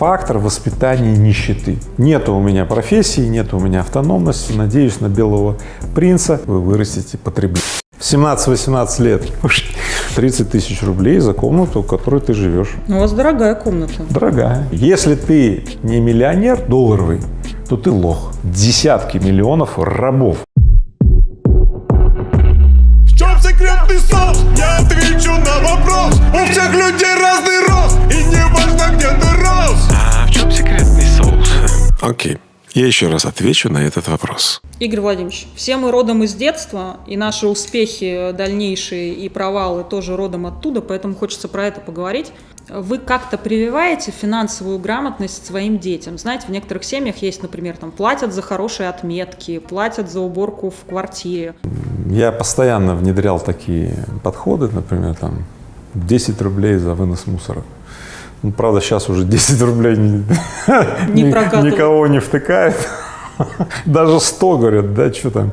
Фактор воспитания нищеты. Нет у меня профессии, нет у меня автономности, надеюсь на белого принца, вы вырастете потребление. В 17-18 лет 30 тысяч рублей за комнату, в которой ты живешь. У вас дорогая комната. Дорогая. Если ты не миллионер долларовый, то ты лох. Десятки миллионов рабов. Соус? Я отвечу на вопрос У всех людей разный рост И не важно, где ты рос А в чем секретный соус? Окей, я еще раз отвечу на этот вопрос. Игорь Владимирович, все мы родом из детства, и наши успехи дальнейшие и провалы тоже родом оттуда, поэтому хочется про это поговорить. Вы как-то прививаете финансовую грамотность своим детям? Знаете, в некоторых семьях есть, например, там платят за хорошие отметки, платят за уборку в квартире. Я постоянно внедрял такие подходы, например, там 10 рублей за вынос мусора. Ну, правда, сейчас уже 10 рублей Не прокатывает. никого не втыкает. Даже 100 говорят, да, что там,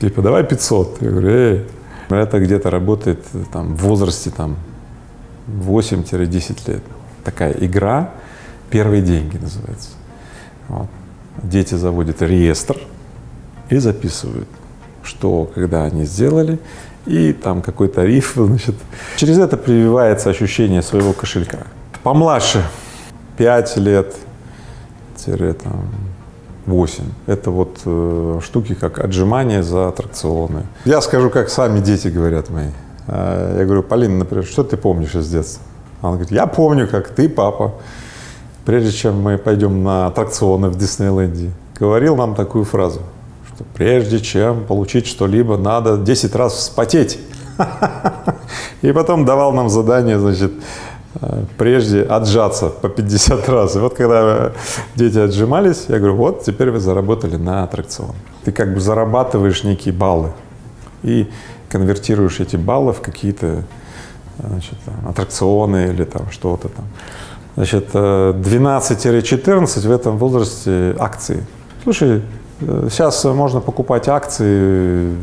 типа, давай 500. Я говорю, эй, это где-то работает э, там в возрасте там 8-10 лет. Такая игра «Первые деньги» называется. Вот. Дети заводят реестр и записывают, что, когда они сделали, и там какой тариф, значит. Через это прививается ощущение своего кошелька. Помладше, 5 лет, тире там 8. Это вот э, штуки, как отжимания за аттракционы. Я скажу, как сами дети говорят мои. А, Я говорю, Полина, например, что ты помнишь из детства? Она говорит, я помню, как ты, папа, прежде чем мы пойдем на аттракционы в Диснейленде, говорил нам такую фразу, что прежде чем получить что-либо, надо 10 раз вспотеть. И потом давал нам задание, значит, прежде отжаться по 50 раз. И вот когда дети отжимались, я говорю, вот теперь вы заработали на аттракцион. Ты как бы зарабатываешь некие баллы и конвертируешь эти баллы в какие-то там, аттракционы или там что-то там. Значит, э, 12-14 в этом возрасте акции. Слушай, э, сейчас можно покупать акции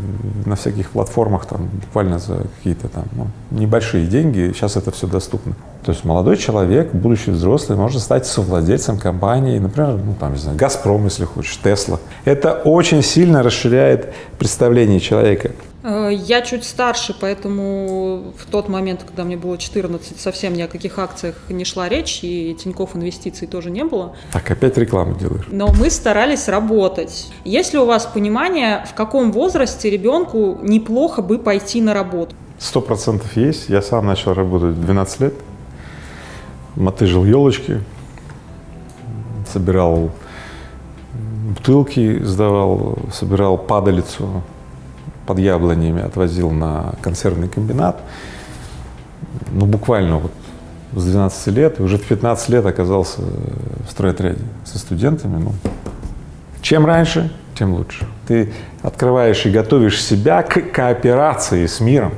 на всяких платформах там буквально за какие-то там ну, небольшие деньги. Сейчас это все доступно. То есть молодой человек, будущий взрослый, может стать совладельцем компании, например, ну там, не знаю, Газпром, если хочешь, Тесла. Это очень сильно расширяет представление человека. Э, Я чуть старше, поэтому в тот момент, когда мне было 14, совсем ни о каких акциях не шла речь, и Тинькофф инвестиций тоже не было. Так, опять рекламу делаешь. Но мы старались работать. Есть ли у вас понимание, в каком возрасте ребенку неплохо бы пойти на работу? Сто процентов есть. Я сам начал работать в 12 лет. Мотыжил елочки, собирал бутылки, сдавал, собирал падалицу под яблонями, отвозил на консервный комбинат. Ну, буквально вот с 12 лет, и уже в 15 лет оказался в стройотряде со студентами. Ну, чем раньше, тем лучше. Ты открываешь и готовишь себя к кооперации с миром.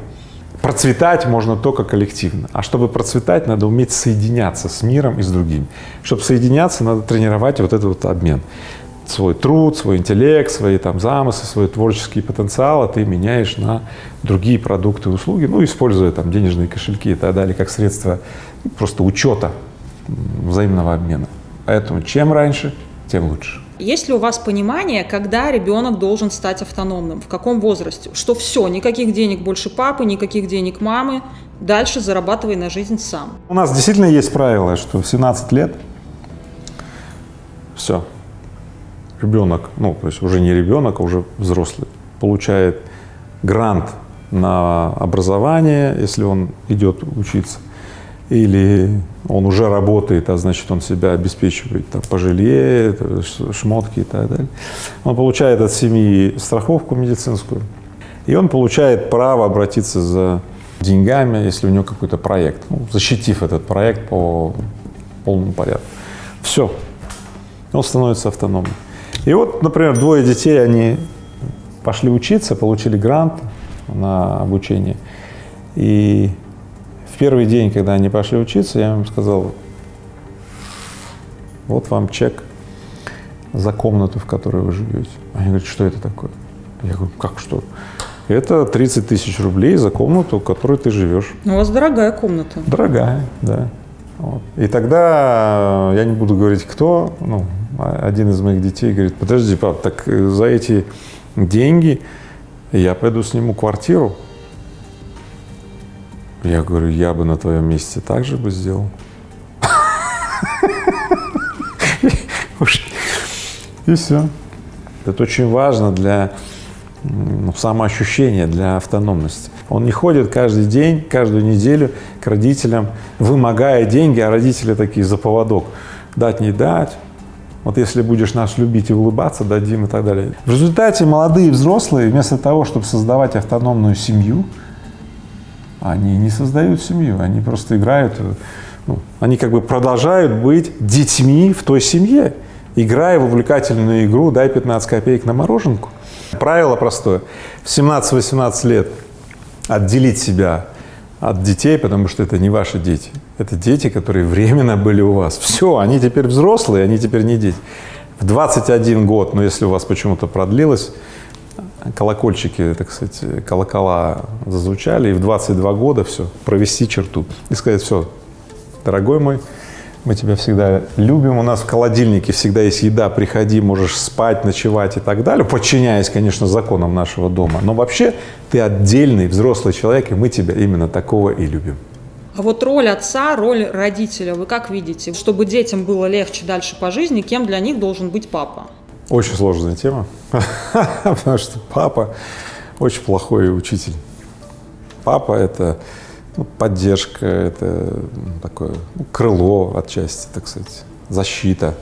Процветать можно только коллективно. А чтобы процветать, надо уметь соединяться с миром и с другими. Чтобы соединяться, надо тренировать вот этот вот обмен. Свой труд, свой интеллект, свои там замыслы, свой творческий потенциал, а ты меняешь на другие продукты и услуги, ну, используя там денежные кошельки и так далее, как средство просто учета взаимного обмена. Поэтому чем раньше, тем лучше. Есть ли у вас понимание, когда ребенок должен стать автономным, в каком возрасте? Что все, никаких денег больше папы, никаких денег мамы, дальше зарабатывай на жизнь сам. У нас действительно есть правило, что в 17 лет все, ребенок, ну, то есть уже не ребенок, а уже взрослый, получает грант на образование, если он идет учиться, или он уже работает, а значит, он себя обеспечивает там, по жилье, это ш- шмотки и так далее. Он получает от семьи страховку медицинскую, и он получает право обратиться за деньгами, если у него какой-то проект, ну, защитив этот проект по полному порядку. Все, он становится автономным. И вот, например, двое детей, они пошли учиться, получили грант на обучение, и в первый день, когда они пошли учиться, я им сказал, вот вам чек за комнату, в которой вы живете. Они говорят, что это такое? Я говорю, как что? Это 30 тысяч рублей за комнату, в которой ты живешь. У вас дорогая комната. Дорогая, да. Вот. И тогда, я не буду говорить кто, ну, один из моих детей говорит, подожди, пап, так за эти деньги я пойду сниму квартиру. Я говорю, я бы на твоем месте так же бы сделал. И все. Это очень важно для самоощущения, для автономности. Он не ходит каждый день, каждую неделю к родителям, вымогая деньги, а родители такие за поводок. Дать, не дать. Вот если будешь нас любить и улыбаться, дадим и так далее. В результате молодые взрослые, вместо того, чтобы создавать автономную семью, они не создают семью, они просто играют, ну, они как бы продолжают быть детьми в той семье, играя в увлекательную игру «дай 15 копеек на мороженку». Правило простое. В 17-18 лет отделить себя от детей, потому что это не ваши дети. Это дети, которые временно были у вас. Все, они теперь взрослые, они теперь не дети. В 21 год, но если у вас почему-то продлилось, колокольчики, так сказать, колокола зазвучали, и в 22 года все, провести черту и сказать, все, дорогой мой, мы тебя всегда любим, у нас в холодильнике всегда есть еда, приходи, можешь спать, ночевать и так далее, подчиняясь, конечно, законам нашего дома. Но вообще ты отдельный взрослый человек, и мы тебя именно такого и любим. А вот роль отца, роль родителя, вы как видите? Чтобы детям было легче дальше по жизни, кем для них должен быть папа? Очень сложная тема, потому что папа очень плохой учитель. Папа — это ну, поддержка, это такое ну, крыло отчасти, так сказать, защита.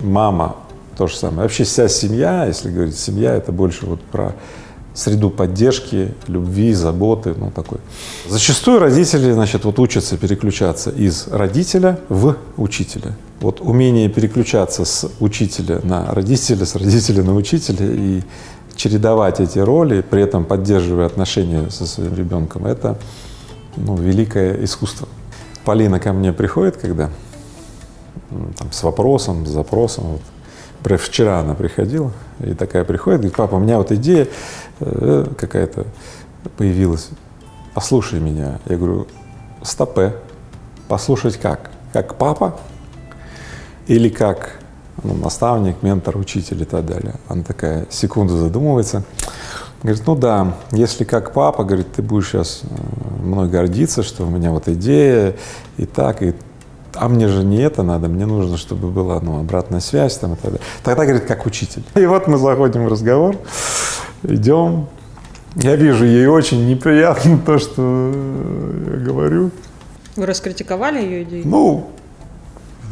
Мама — то же самое. Вообще вся семья, если говорить семья, это больше вот про среду поддержки, любви, заботы, ну такой. Зачастую родители, значит, вот учатся переключаться из родителя в учителя. Вот умение переключаться с учителя на родителя, с родителя на учителя и чередовать эти роли, при этом поддерживая отношения со своим ребенком, это ну, великое искусство. Полина ко мне приходит, когда там, с вопросом, с запросом. Вот. Вчера она приходила и такая приходит, говорит, папа, у меня вот идея э, какая-то появилась, послушай меня. Я говорю, стопе, послушать как? Как папа или как ну, наставник, ментор, учитель и так далее? Она такая секунду задумывается, Говорит, ну да, если как папа, говорит, ты будешь сейчас э, мной гордиться, что у меня вот идея и так, и а мне же не это надо, мне нужно, чтобы была ну, обратная связь там и так далее. Тогда, говорит, как учитель. И вот мы заходим в разговор, идем, я вижу, ей очень неприятно то, что я говорю. Вы раскритиковали ее идею? Ну,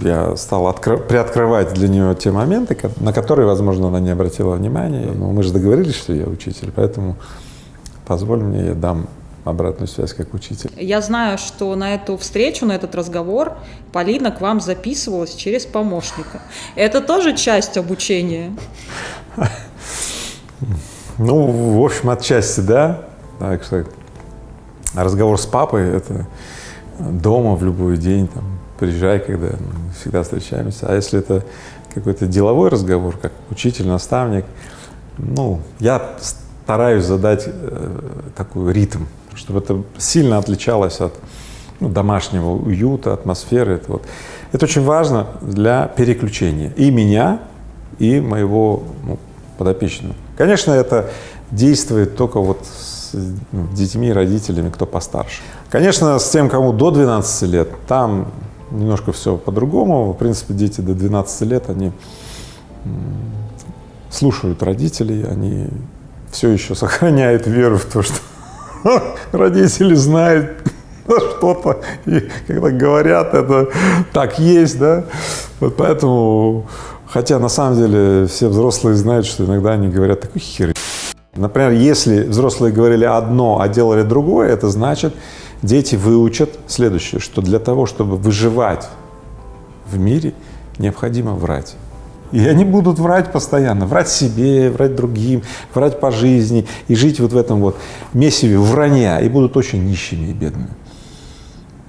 я стал приоткрывать для нее те моменты, на которые, возможно, она не обратила внимания. Но мы же договорились, что я учитель, поэтому позволь мне, я дам обратную связь как учитель. Я знаю, что на эту встречу, на этот разговор Полина к вам записывалась через помощника. Это тоже часть обучения? Ну, в общем, отчасти, да. Так что разговор с папой — это дома в любой день, там, приезжай, когда мы всегда встречаемся. А если это какой-то деловой разговор, как учитель, наставник, ну, я стараюсь задать э, такой ритм, чтобы это сильно отличалось от ну, домашнего уюта, атмосферы. Это, вот. это очень важно для переключения и меня, и моего ну, подопечного. Конечно, это действует только вот с ну, детьми, родителями, кто постарше. Конечно, с тем, кому до 12 лет, там немножко все по-другому. В принципе, дети до 12 лет, они слушают родителей, они все еще сохраняют веру в то, что родители знают что-то, и когда говорят, это так есть, да. Вот поэтому, хотя на самом деле все взрослые знают, что иногда они говорят такой хер. Например, если взрослые говорили одно, а делали другое, это значит, дети выучат следующее, что для того, чтобы выживать в мире, необходимо врать. И они будут врать постоянно, врать себе, врать другим, врать по жизни и жить вот в этом вот месиве вранья, и будут очень нищими и бедными.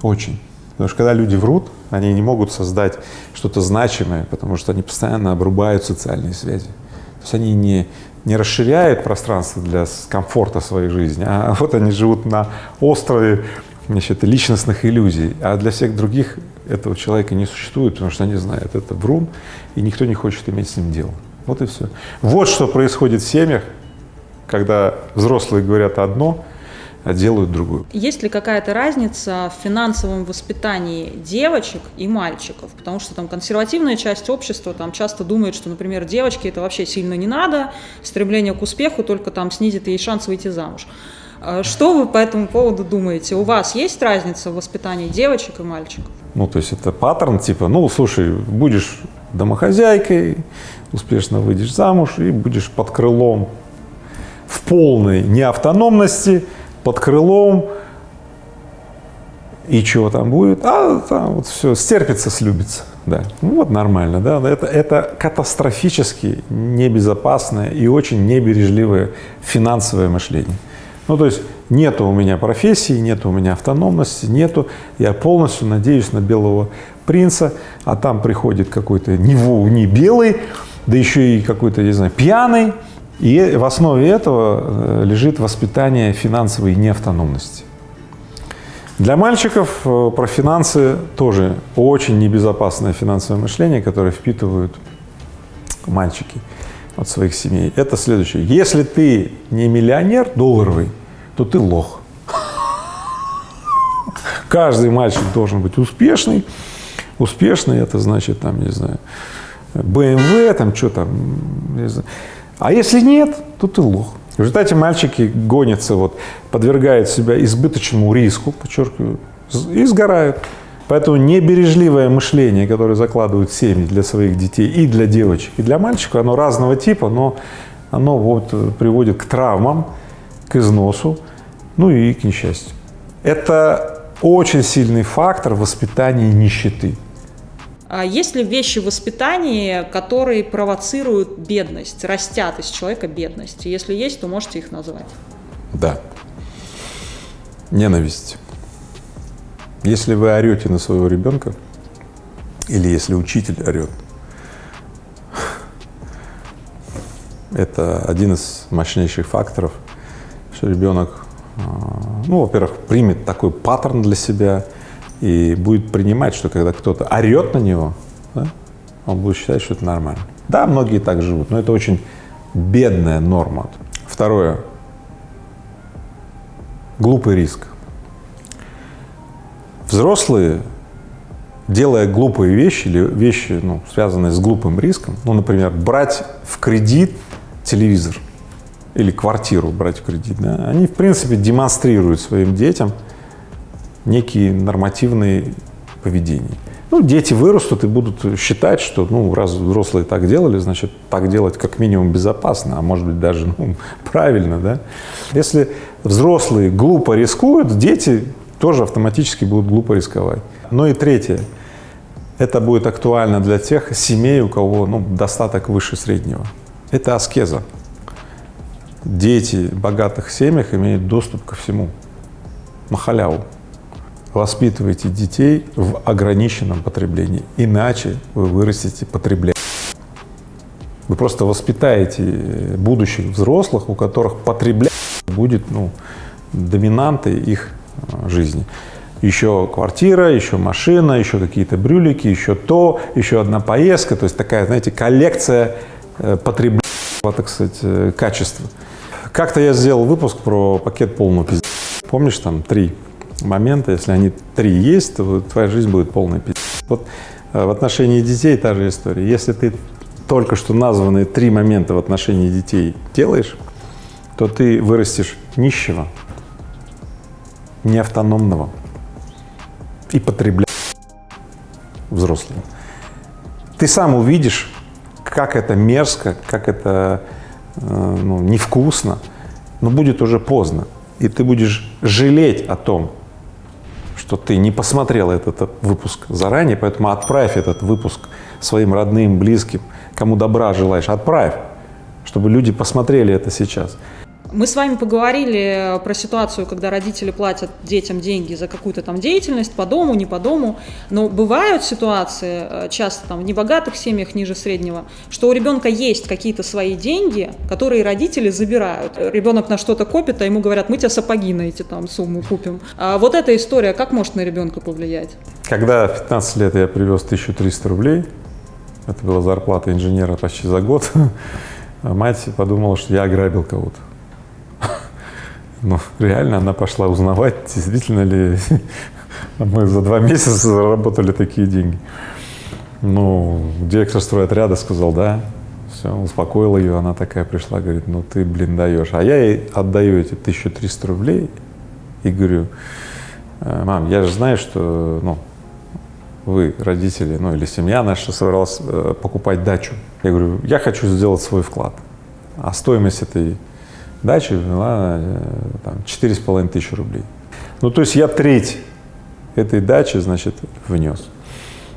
Очень. Потому что когда люди врут, они не могут создать что-то значимое, потому что они постоянно обрубают социальные связи. То есть они не, не расширяют пространство для комфорта своей жизни, а вот они живут на острове значит, личностных иллюзий, а для всех других этого человека не существует, потому что они знают, это врун, и никто не хочет иметь с ним дело. Вот и все. Вот что происходит в семьях, когда взрослые говорят одно, а делают другую. Есть ли какая-то разница в финансовом воспитании девочек и мальчиков? Потому что там консервативная часть общества там часто думает, что, например, девочке это вообще сильно не надо, стремление к успеху только там снизит ей шанс выйти замуж. А Что вы по этому поводу думаете? У вас есть разница в воспитании девочек и мальчиков? Ну, то есть это паттерн типа, ну, слушай, будешь домохозяйкой, успешно выйдешь замуж и будешь под крылом в полной неавтономности, под крылом, и чего там будет? А там вот все, стерпится, слюбится, да. Ну вот нормально, да. Это, это катастрофически небезопасное и очень небережливое финансовое мышление. Ну, то есть нету у меня профессии, нету у меня автономности, нету, я полностью надеюсь на белого принца, а там приходит какой-то не, во- не белый, да еще и какой-то, не знаю, пьяный, и в основе этого э, лежит воспитание финансовой неавтономности. Для мальчиков э, про финансы тоже очень небезопасное финансовое мышление, которое впитывают мальчики от своих семей. Это следующее. Если ты не миллионер долларовый, то ты лох. Каждый мальчик должен быть успешный. Успешный это значит там, не знаю, BMW, там что там, не знаю. А если нет, то ты лох. В результате мальчики гонятся, вот, подвергают себя избыточному риску, подчеркиваю, и сгорают. Поэтому небережливое мышление, которое закладывают семьи для своих детей и для девочек, и для мальчиков, оно разного типа, но оно вот э, приводит к травмам, к износу, ну и к несчастью. Это очень сильный фактор воспитания нищеты. А есть ли вещи в воспитании, которые провоцируют бедность, растят из человека бедность? Если есть, то можете их назвать. Да. Ненависть. Если вы орете на своего ребенка, или если учитель орет, это один из мощнейших факторов, что ребенок, а, ну, во-первых, примет такой паттерн для себя и будет принимать, что когда кто-то орет на него, да, он будет считать, что это нормально. Да, многие так живут, но это очень бедная норма. Второе. Глупый риск. Взрослые, делая глупые вещи или вещи, ну, связанные с глупым риском, ну, например, брать в кредит телевизор или квартиру брать в кредит, да, они, в принципе, демонстрируют своим детям некие нормативные поведения. Ну, дети вырастут и будут считать, что, ну, раз взрослые так делали, значит, так делать как минимум безопасно, а может быть даже, ну, правильно, да. Если взрослые глупо рискуют, дети тоже автоматически будут глупо рисковать. Ну и третье, это будет актуально для тех семей, у кого, ну, достаток выше среднего. Это аскеза. Дети в богатых семьях имеют доступ ко всему, на халяву. Воспитывайте детей в ограниченном потреблении, иначе вы вырастете потреблять. Вы просто воспитаете будущих взрослых, у которых потреблять будет ну, доминантой их э, жизни. Еще квартира, еще машина, еще какие-то брюлики, еще то, еще одна поездка. То есть такая, знаете, коллекция э, потребления, так сказать, э, качества. Как-то я сделал выпуск про пакет полного пиздец. Помнишь, там три момента, если они три есть, то твоя жизнь будет полная пиздец. Вот э, в отношении детей та же история. Если ты только что названные три момента в отношении детей делаешь, то ты вырастешь нищего, неавтономного и потребляющего взрослого. Ты сам увидишь, как это мерзко, как это э, ну, невкусно, но будет уже поздно. И ты будешь жалеть о том, что ты не посмотрел этот выпуск заранее, поэтому отправь этот выпуск своим родным, близким, кому добра желаешь, отправь, чтобы люди посмотрели это сейчас. Мы с вами поговорили про ситуацию, когда родители платят детям деньги за какую-то там деятельность по дому, не по дому. Но бывают ситуации, э, часто там в небогатых семьях ниже среднего, что у ребенка есть какие-то свои деньги, которые родители забирают. Ребенок на что-то копит, а ему говорят, мы тебе сапоги на эти там суммы купим. А вот эта история, как может на ребенка повлиять? Когда в 15 лет я привез 1300 рублей, это была зарплата инженера почти за год, мать подумала, что я ограбил кого-то. Ну, реально она пошла узнавать, действительно ли мы за два месяца заработали такие деньги. Ну, директор стройотряда сказал, да, все, успокоил ее, она такая пришла, говорит, ну ты, блин, даешь. А я ей отдаю эти 1300 рублей и говорю, «Э, мам, я же знаю, что, ну, вы, родители, ну или семья наша, собралась э, покупать дачу. Я говорю, я хочу сделать свой вклад. А стоимость этой дачи была э, четыре с половиной тысячи рублей. Ну, то есть я треть этой дачи, значит, внес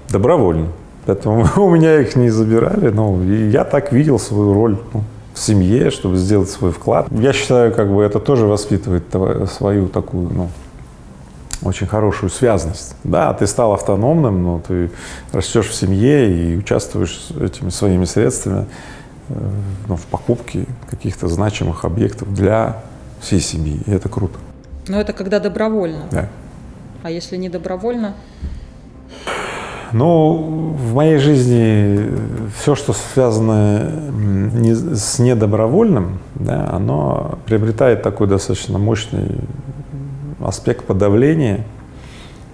добровольно. Поэтому у меня их не забирали, ну, и я так видел свою роль ну, в семье, чтобы сделать свой вклад. Я считаю, как бы это тоже воспитывает свою такую, ну, очень хорошую связность. Да, ты стал автономным, но ты растешь в семье и участвуешь этими своими средствами ну, в покупке каких-то значимых объектов для всей семьи, и это круто. Но это когда добровольно. Да. А если не добровольно? Ну, в моей жизни все, что связано не, с недобровольным, да, оно приобретает такой достаточно мощный аспект подавления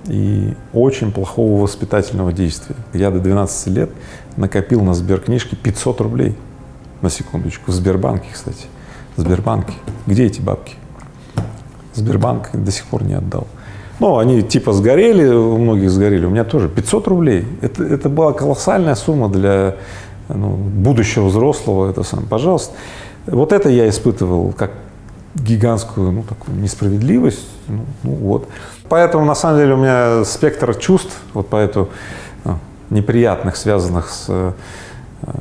и очень плохого воспитательного действия. Я до 12 лет накопил на сберкнижке 500 рублей, на секундочку, в Сбербанке, кстати, в Сбербанке. Где эти бабки? Сбербанк до сих пор не отдал. Ну, они типа сгорели, у многих сгорели, у меня тоже 500 рублей. Это, это была колоссальная сумма для ну, будущего взрослого, это сам, пожалуйста. Вот это я испытывал как гигантскую ну, такую несправедливость. Ну, ну, вот. Поэтому, на самом деле, у меня спектр чувств, вот по этому ну, неприятных, связанных с,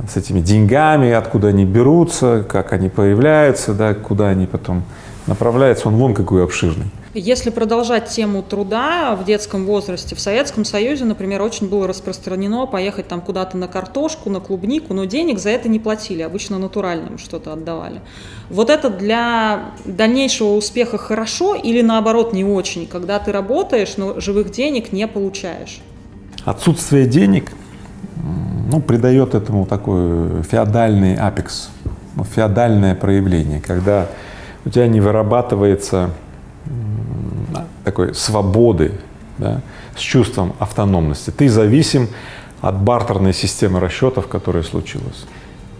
с этими деньгами, откуда они берутся, как они появляются, да, куда они потом направляются, он вон какой обширный. Если продолжать тему труда в детском возрасте, в Советском Союзе, например, очень было распространено поехать там куда-то на картошку, на клубнику, но денег за это не платили, обычно натуральным что-то отдавали. Вот это для дальнейшего успеха хорошо или наоборот не очень, когда ты работаешь, но живых денег не получаешь? Отсутствие денег ну, придает этому такой феодальный апекс, феодальное проявление, когда у тебя не вырабатывается такой свободы, да, с чувством автономности. Ты зависим от бартерной системы расчетов, которая случилась.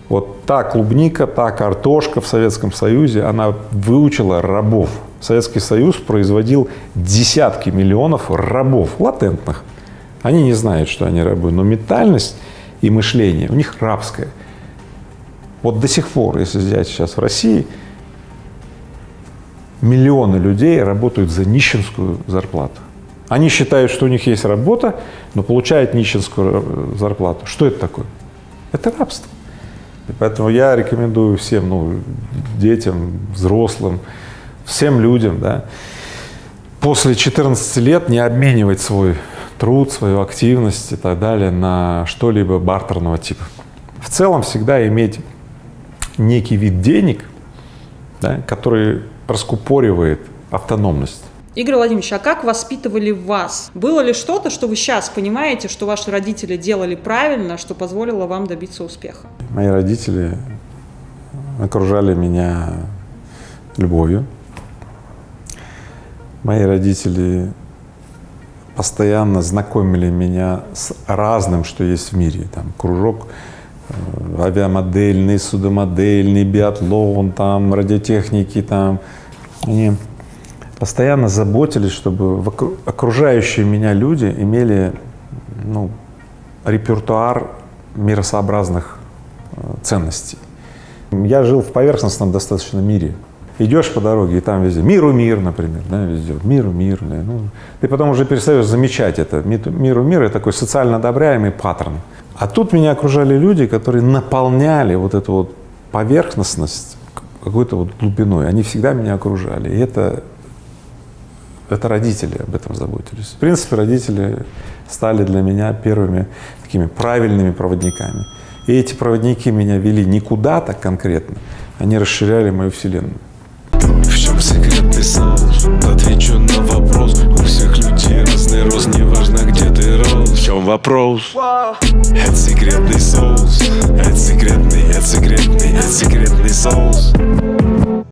Вот та клубника, та картошка в Советском Союзе, она выучила рабов. Советский Союз производил десятки миллионов рабов, латентных. Они не знают, что они рабы, но ментальность и мышление у них рабское. Вот до сих пор, если взять сейчас в России, миллионы людей работают за нищенскую зарплату. Они считают, что у них есть работа, но получают нищенскую зарплату. Что это такое? Это рабство. И поэтому я рекомендую всем, ну, детям, взрослым, всем людям, да, после 14 лет не обменивать свой труд, свою активность и так далее на что-либо бартерного типа. В целом всегда иметь некий вид денег, да, который раскупоривает автономность. Игорь Владимирович, а как воспитывали вас? Было ли что-то, что вы сейчас понимаете, что ваши родители делали правильно, что позволило вам добиться успеха? Мои родители окружали меня любовью. Мои родители постоянно знакомили меня с разным, что есть в мире. Там кружок э, авиамодельный, судомодельный, биатлон, там радиотехники, там. Они постоянно заботились, чтобы окружающие меня люди имели ну, репертуар миросообразных э, ценностей. Я жил в поверхностном достаточно мире. Идешь по дороге, и там везде миру мир, например, да, везде миру мир. Да, ну, ты потом уже перестаешь замечать это. Миру мир — это такой социально одобряемый паттерн. А тут меня окружали люди, которые наполняли вот эту вот поверхностность какой-то вот глубиной. Они всегда меня окружали. И это, это родители об этом заботились. В принципе, родители стали для меня первыми такими правильными проводниками. И эти проводники меня вели не куда-то конкретно, они расширяли мою вселенную. вопрос. Это секретный соус. Это секретный, это секретный, это секретный соус.